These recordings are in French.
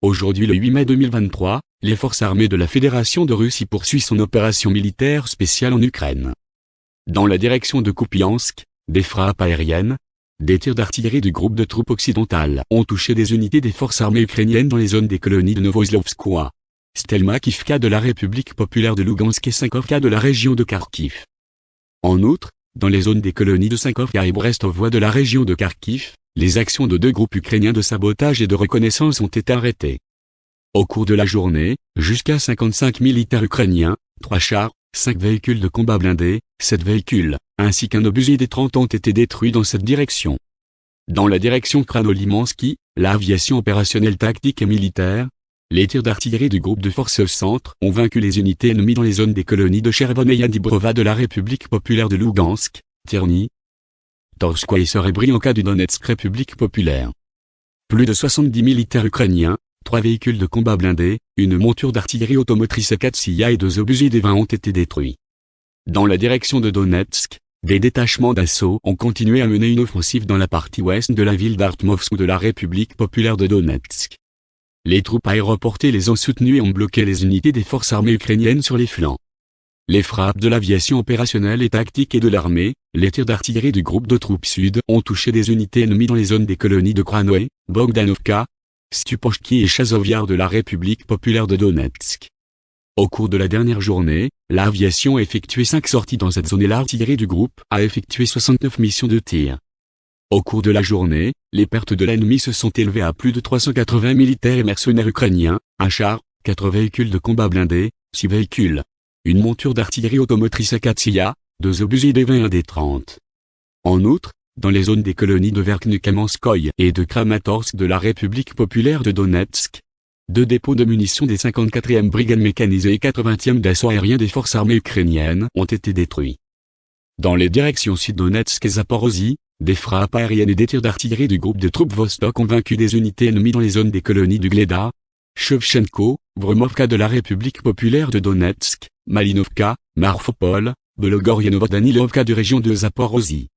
Aujourd'hui le 8 mai 2023, les forces armées de la Fédération de Russie poursuivent son opération militaire spéciale en Ukraine. Dans la direction de Kupiansk, des frappes aériennes, des tirs d'artillerie du groupe de troupes occidentales ont touché des unités des forces armées ukrainiennes dans les zones des colonies de Novoslovskoye, Stelmakivka de la République populaire de Lugansk et Sankovka de la région de Kharkiv. En outre, dans les zones des colonies de Sankovka et Brestovoie de la région de Kharkiv, les actions de deux groupes ukrainiens de sabotage et de reconnaissance ont été arrêtées. Au cours de la journée, jusqu'à 55 militaires ukrainiens, 3 chars, 5 véhicules de combat blindés, 7 véhicules, ainsi qu'un obusier des 30 ont été détruits dans cette direction. Dans la direction Kranolimansky, l'aviation opérationnelle tactique et militaire, les tirs d'artillerie du groupe de forces centre ont vaincu les unités ennemies dans les zones des colonies de Chervon et Yandibrova de la République populaire de Lugansk, Tierny, Torskoye et Serebrianka du Donetsk République populaire. Plus de 70 militaires ukrainiens, trois véhicules de combat blindés, une monture d'artillerie automotrice Katsiya et deux obusiers des 20 ont été détruits. Dans la direction de Donetsk, des détachements d'assaut ont continué à mener une offensive dans la partie ouest de la ville d'Artmovsk de la République populaire de Donetsk. Les troupes aéroportées les ont soutenues et ont bloqué les unités des forces armées ukrainiennes sur les flancs. Les frappes de l'aviation opérationnelle et tactique et de l'armée, les tirs d'artillerie du groupe de troupes sud ont touché des unités ennemies dans les zones des colonies de Kranoé, Bogdanovka, Stupovki et Chazovyar de la République populaire de Donetsk. Au cours de la dernière journée, l'aviation a effectué 5 sorties dans cette zone et l'artillerie du groupe a effectué 69 missions de tir. Au cours de la journée, les pertes de l'ennemi se sont élevées à plus de 380 militaires et mercenaires ukrainiens, un char, 4 véhicules de combat blindés, 6 véhicules, une monture d'artillerie automotrice Akatsiya, deux obusiers des 20 et des 30. En outre, dans les zones des colonies de Verkhnukamenskoye et de Kramatorsk de la République populaire de Donetsk, deux dépôts de munitions des 54e brigades mécanisées et 80e d'assaut aérien des forces armées ukrainiennes ont été détruits. Dans les directions sud-Donetsk et Zaporozhye, des frappes aériennes et des tirs d'artillerie du groupe de troupes Vostok ont vaincu des unités ennemies dans les zones des colonies du Gleda, Shevchenko, Vromovka de la République populaire de Donetsk, Malinovka, Marfopol, Belogorienovka de région de Zaporozhye.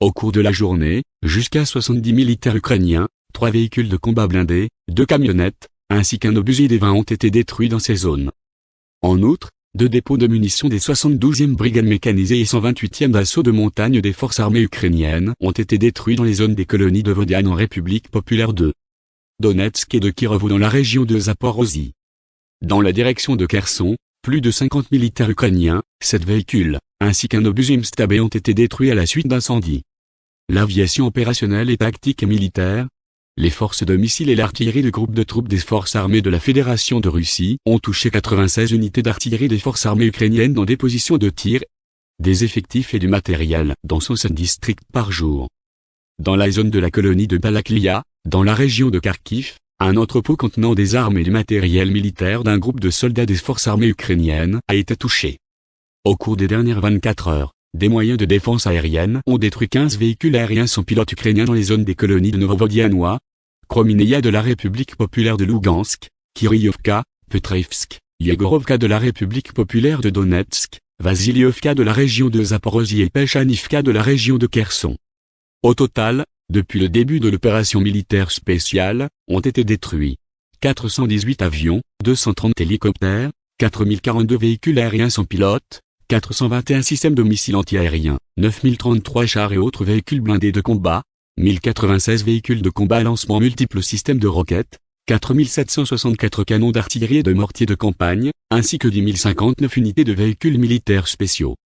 Au cours de la journée, jusqu'à 70 militaires ukrainiens, trois véhicules de combat blindés, deux camionnettes, ainsi qu'un obusier des 20 ont été détruits dans ces zones. En outre, deux dépôts de munitions des 72e brigades mécanisées et 128e d'assaut de montagne des forces armées ukrainiennes ont été détruits dans les zones des colonies de Vodiane en République populaire de Donetsk et de Kirov dans la région de Zaporozhye. Dans la direction de Kherson, plus de 50 militaires ukrainiens, 7 véhicules, ainsi qu'un obusier Mstabé ont été détruits à la suite d'incendies. L'aviation opérationnelle et tactique militaire, les forces de missiles et l'artillerie du groupe de troupes des forces armées de la Fédération de Russie ont touché 96 unités d'artillerie des forces armées ukrainiennes dans des positions de tir, des effectifs et du matériel dans 107 districts par jour. Dans la zone de la colonie de Balaklia, dans la région de Kharkiv, un entrepôt contenant des armes et du matériel militaire d'un groupe de soldats des forces armées ukrainiennes a été touché. Au cours des dernières 24 heures, des moyens de défense aérienne ont détruit 15 véhicules aériens sans pilote ukrainiens dans les zones des colonies de Novovodianois, Kromineia de la République populaire de Lugansk, Kiryovka, Petrivsk, Yegorovka de la République populaire de Donetsk, Vasilievka de la région de Zaporozhye et Pechanivka de la région de Kherson. Au total, depuis le début de l'opération militaire spéciale, ont été détruits 418 avions, 230 hélicoptères, 4042 véhicules aériens sans pilote, 421 systèmes de missiles antiaériens, 9033 chars et autres véhicules blindés de combat, 1096 véhicules de combat à lancement multiples systèmes de roquettes, 4764 canons d'artillerie et de mortiers de campagne, ainsi que 10 059 unités de véhicules militaires spéciaux.